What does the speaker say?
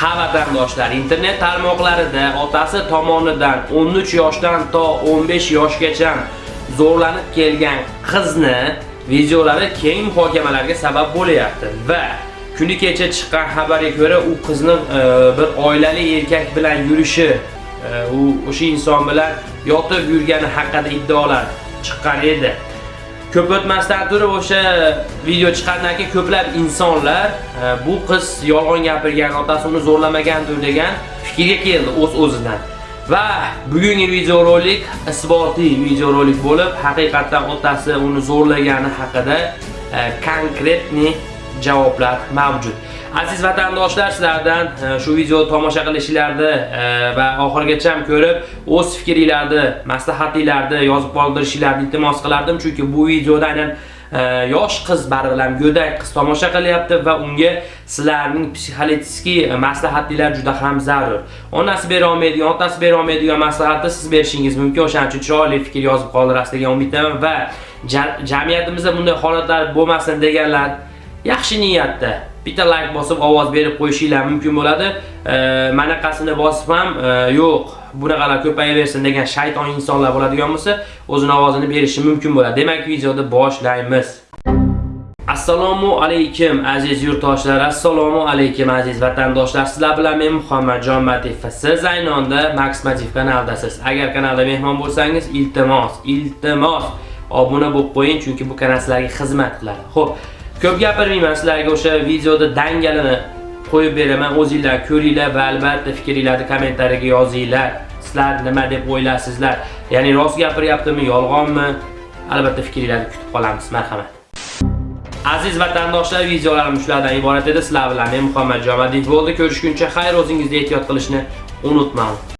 ha vatandoshlar internet tarmoqlarida otasi tomonidan 13 yoshdan to 15 yoshgacha zo'rlanib kelgan qizni videolari keng muhokamalarga sabab bo'lyapti va kuni kecha chiqqan xabarga ko'ra u qizni e, bir oilali erkak bilan yurishi e, u o'sha inson bilan yotib yurgani haqida iddaolar chiqqan edi. Ko'p o'tmasdan turib o'sha video chiqqandan keyin ko'plab insonlar e, bu qiz yolg'on gapirgan otasi uni zo'rlamagandir degan fikrga keldi o'z o'zidan. Va bugungi videorolik isbotli videorolik bo'lib haqiqatan otasi uni zo'rlagani haqida e, konkretni javoblar mavjud. Aziz vatandoshlar sizlardan e, shu videoni tomosha qilishinglarni e, va oxirigacha ko'rib o'z fikringlarni maslahatinglarni yozib qoldirishinglarni iltimos qilardim. Chunki bu videoda aynan e, yosh qiz baribir go'dak qiz tomosha qilyapti va unga sizlarning psixologik maslahatlar juda ham zarur. Onasi bera olmaydigan otasi bera olmaydigan maslahatni siz berishingiz mumkin. O'shaning uchun chiroyli fikr yozib qoldirasiz degan umiddaman va jamiyatimizda bunday holatlar bo'lmasin deganlar yaxshi niyatda. Bitta like bosib ovoz berib qo'yishinglar mumkin bo'ladi. Manaqasini bosib ham e, yo'q bunaqalar ko'payaversin degan shayton insonlar bo'ladigan bo'lsa o'zini ovozini berishi mumkin bo'ladi. Demak videoni boshlaymiz. Assalomu alaykum aziz yurtdoshlar. Assalomu alaykum aziz vatandoshlar. Sizlar bilan men muhammadjon Matif. siz aynonda max matif kanaldasiz. Agar kanalda mehmon bo'lsangiz iltimos iltimos. Obuna bo'lib qo'ying chunki bu kanal sizlarga xizmat qiladi. Xo'p. Ko'p gapirmayman sizlarga o'sha videoda dangalini qo'yib beraman. O'zingizlar ko'ringlar va albatta fikringizni kommentariyaga yozinglar. Sizlar nima deb o'ylaysizlar ya'ni rost gapiryaptimi yolg'onmi? Albatta fikringizni kutib qolamiz. Marhamat. Aziz vatandoshlar videolarim shulardan iborat edi. Sizlar bilan men muhammad jomadiyev bo'ldi. Ko'rishguncha xayr o'zingizga ehtiyot qilishni unutmang.